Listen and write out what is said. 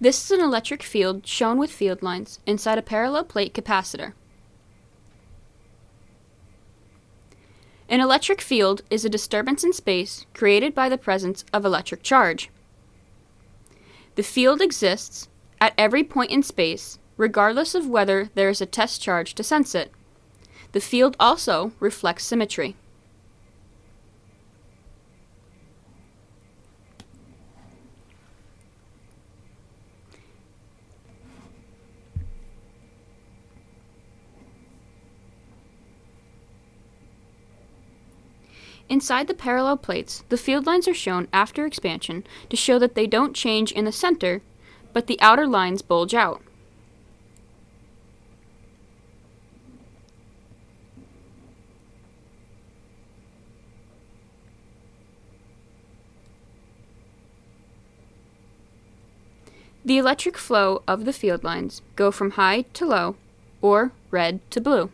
This is an electric field shown with field lines inside a parallel plate capacitor. An electric field is a disturbance in space created by the presence of electric charge. The field exists at every point in space, regardless of whether there is a test charge to sense it. The field also reflects symmetry. Inside the parallel plates, the field lines are shown after expansion to show that they don't change in the center, but the outer lines bulge out. The electric flow of the field lines go from high to low, or red to blue.